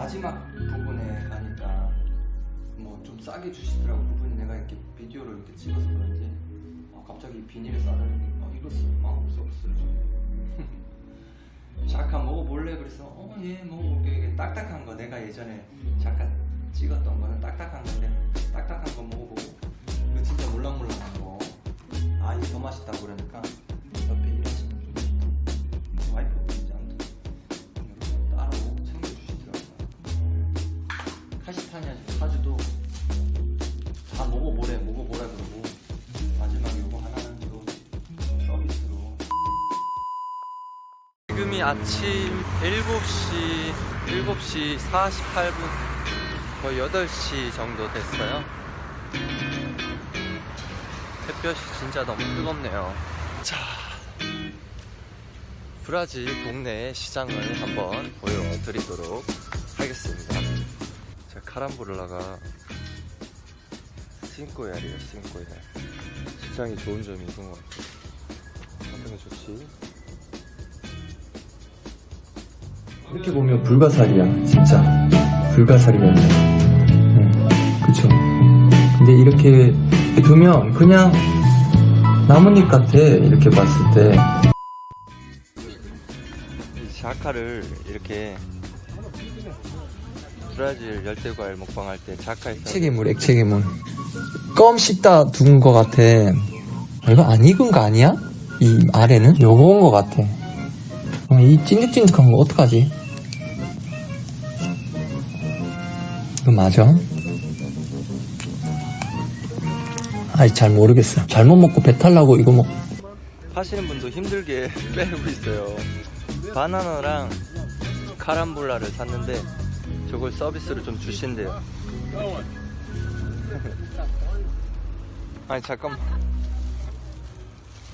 마지막 부분에 가니까 뭐 좀 싸게 주시더라고. 그분이 내가 이렇게 비디오를 이렇게 찍어서 그런지. 어, 갑자기 비닐에 싸달라니 어, 이거 쓰 마음 없어 없어요 잠깐 먹어볼래? 그래서 어 예 먹어볼게. 이게 딱딱한 거. 내가 예전에 잠깐 찍었던 거는 딱딱한 건데 딱딱한 거 먹어보고. 이거 진짜 물랑물랑한 거아 이거 더 맛있다고 그러니까 88년 까지도 다 뭐고 뭐래 뭐고 뭐래 그러고 마지막 요거 하나는 또 서비스로. 지금이 아침 7시 7시 48분 거의 8시 정도 됐어요. 햇볕이 진짜 너무 뜨겁네요. 자 브라질 동네 시장을 한번 보여드리도록 하겠습니다. 자 카람보를라가 싱꼬야리에요 싱꼬야. 시장이 좋은 점이 이건 것 같아요. 게 좋지? 이렇게 보면 불가사리야 진짜. 불가사리였네 응, 그쵸. 근데 이렇게 두면 그냥 나뭇잎 같아 이렇게 봤을 때. 자카를 이렇게 브라질 열대과일 먹방할 때 자카에서 액체괴물 액체괴물 껌 씹다 둔거 같아 아, 이거 안 익은 거 아니야? 이 아래는? 요거인 거 같아 어, 이 찐득찐득한 거 어떡하지? 이거 맞아? 아이 잘 모르겠어 잘못 먹고 배탈 나고 이거 먹 하시는 분도 힘들게 빼고 있어요 바나나랑 카람볼라를 샀는데 저걸 서비스로 좀 주신대요 아니 잠깐만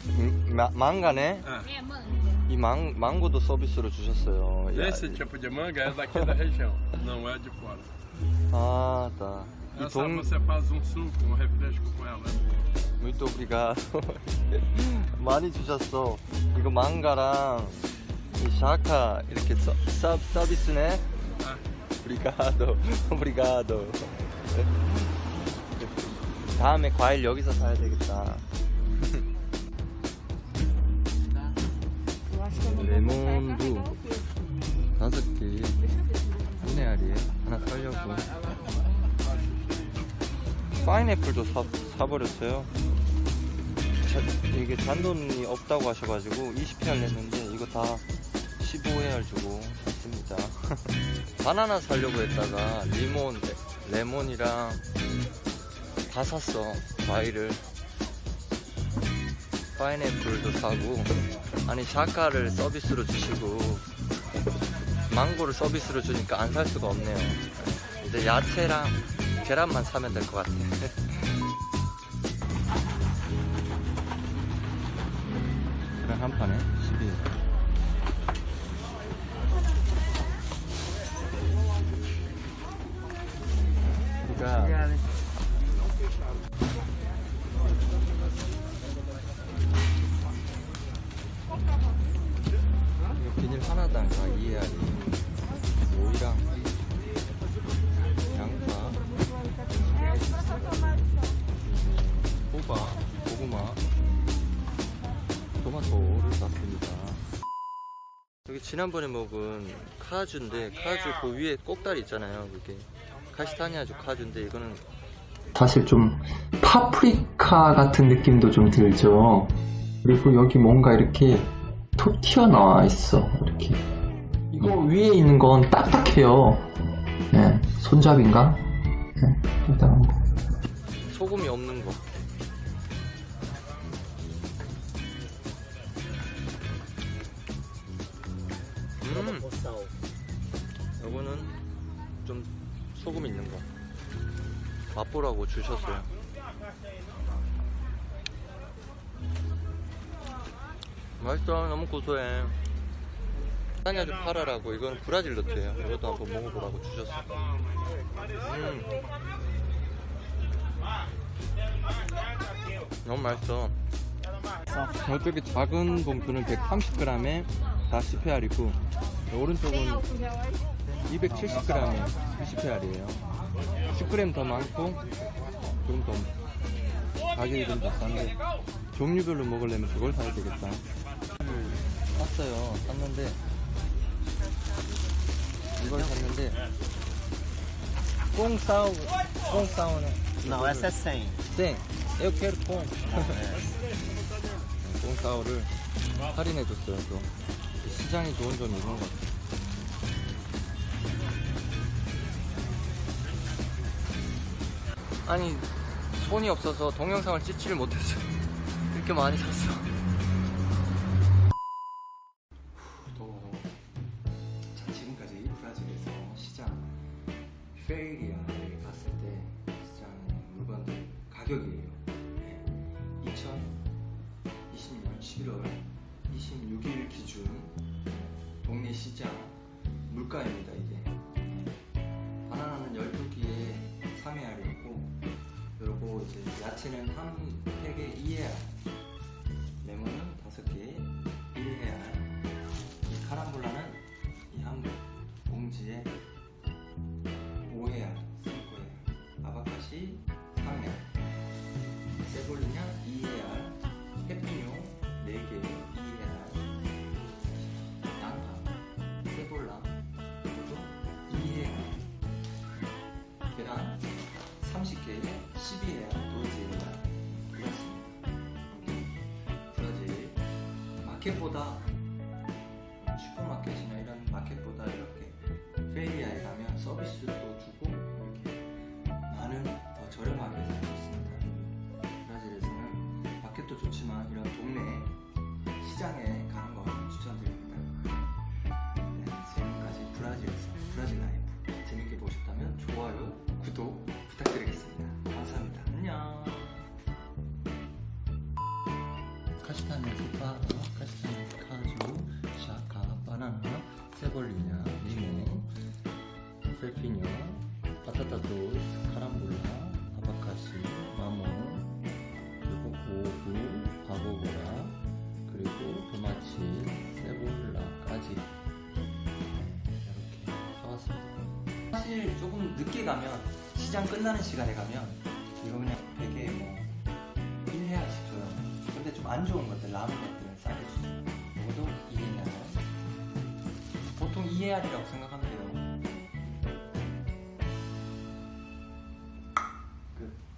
음, 마, 망가네? 이 망, 망고도 서비스로 주셨어요 야, Esse tipo de manga é daqui da região, não é de fora. 아, tá. E Essa tom... você faz um suco, um refresco com ela. é boa. muito obrigado. 많이 주셨어. 이거 망가랑 이 샤카 이렇게 서, 서, 서비스네. Ah, 오 브리가도. 오브리가도. 다음에 과일 여기서 사야 되겠다. 레몬도 다섯 개. 한 알이에요. 하나 살려고. 파인애플도 사, 사버렸어요. 자, 이게 잔돈이 없다고 하셔가지고 20회를 냈는데 이거 다 15회를 주고 샀습니다. 바나나 사려고 했다가 리몬, 레, 레몬이랑 다 샀어. 과일을. 파인애플도 사고 아니 샤카를 서비스로 주시고 망고를 서비스로 주니까 안 살 수가 없네요. 이제 야채랑 계란만 사면 될 것 같아. 계란 한 판에 12. 우 하나당 다 이해하니 오이랑 양파. 호박 고구마 토마토를 샀습니다. 여기 지난번에 먹은 카주인데 카주 그 위에 꼭다리 있잖아요. 그게 카시타니아주 카주인데 이거는 사실 좀 파프리카 같은 느낌도 좀 들죠. 그리고 여기 뭔가 이렇게 톡 튀어나와 있어 이렇게. 이거 위에 있는 건 딱딱해요. 네, 손잡인가? 네, 일단 소금이 없는 거. 음. 요거는 좀 소금 있는 거. 맛보라고 주셨어요 맛있어 너무 고소해. 사냐주 파라라고. 이건 브라질 너트예요. 이것도 한번 먹어보라고 주셨어 음. 너무 맛있어. 저쪽에 작은 봉투는 130g에 다 10회알이고 오른쪽은 270g에 90회알이에요. 10g 더 많고 좀더 가격이 좀 더 싼데 종류별로 먹으려면 그걸 사야 되겠다 샀어요 샀는데 이걸 샀는데 꽁 싸우 꽁 싸우네 Não, essa é 100. 네, eu quero 꽁. 꽁 싸우를 할인해줬어요, 또. 시장이 좋은 점이 이런 것 같아요. 아니, 손이 없어서 동영상을 찍지를 못했어요. 이렇게 많이 샀어. 더워, 더워. 자, 지금까지 브라질에서 시장 페이리아에 갔을 때 시장 물건들 가격이에요. 네. 2020년 11월 26일 기준 동네 시장 물가입니다, 이게. 네. 바나나는 12개에 3회알이었고, 그리고 이제 야채는 한 팩에 2회알, 카람볼라는 이 한 봉지에 5회알, 3회알, 아바카시 3회알, 세골리냐 2회알, 페피뇨 4개 2회알, 양파, 세골라 이것도 2회알, 계란 30개에 12회알, 도이지회알 이렇습니다. 마켓도 좋지만 이런 동네 시장에 가는 거 추천드립니다. 네, 지금까지 브라질에서 브라질 라이프 재밌게 보셨다면 좋아요, 구독 부탁드리겠습니다. 감사합니다. 안녕. 카시타네 소파, 카시타네 카주, 샤카, 바나나, 세볼리냐, 리모, 셀피뇨, 바타타 도스, 카람볼라, 아바카시, 마몬, 사실 조금 늦게 가면 시장 끝나는 시간에 가면 이거 그냥 되게 뭐 1회알씩 줘요. 근데 좀 안 좋은 것들, 남은 것들은 싸게 주죠. 이것도 2회알. 보통 2회알이라고 생각하면.